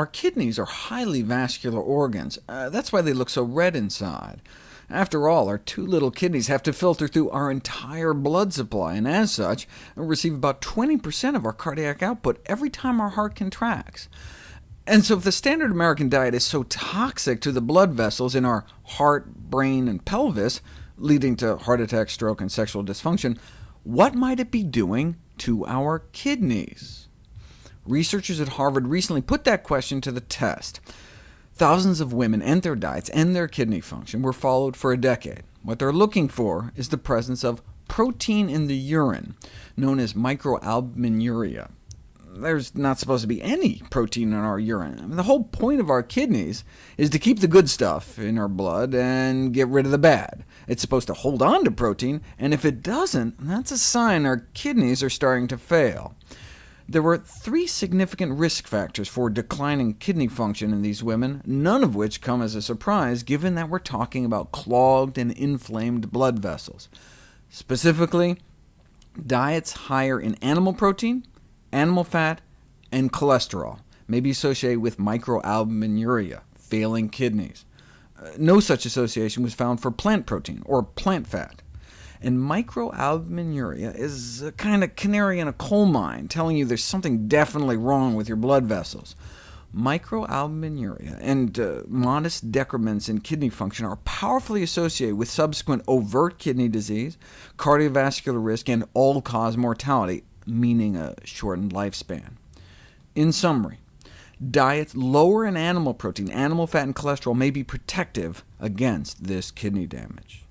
Our kidneys are highly vascular organs. Uh, that's why they look so red inside. After all, our two little kidneys have to filter through our entire blood supply, and as such, receive about 20% of our cardiac output every time our heart contracts. And so if the standard American diet is so toxic to the blood vessels in our heart, brain, and pelvis, leading to heart attack, stroke, and sexual dysfunction, what might it be doing to our kidneys? Researchers at Harvard recently put that question to the test. Thousands of women and their diets and their kidney function were followed for a decade. What they're looking for is the presence of protein in the urine, known as microalbuminuria. There's not supposed to be any protein in our urine. I mean, the whole point of our kidneys is to keep the good stuff in our blood and get rid of the bad. It's supposed to hold on to protein, and if it doesn't, that's a sign our kidneys are starting to fail. There were three significant risk factors for declining kidney function in these women, none of which come as a surprise, given that we're talking about clogged and inflamed blood vessels. Specifically, diets higher in animal protein, animal fat, and cholesterol may be associated with microalbuminuria, failing kidneys. Uh, no such association was found for plant protein, or plant fat. And microalbuminuria is a kind of canary in a coal mine, telling you there's something definitely wrong with your blood vessels. Microalbuminuria and uh, modest decrements in kidney function are powerfully associated with subsequent overt kidney disease, cardiovascular risk, and all-cause mortality, meaning a shortened lifespan. In summary, diets lower in animal protein, animal fat, and cholesterol may be protective against this kidney damage.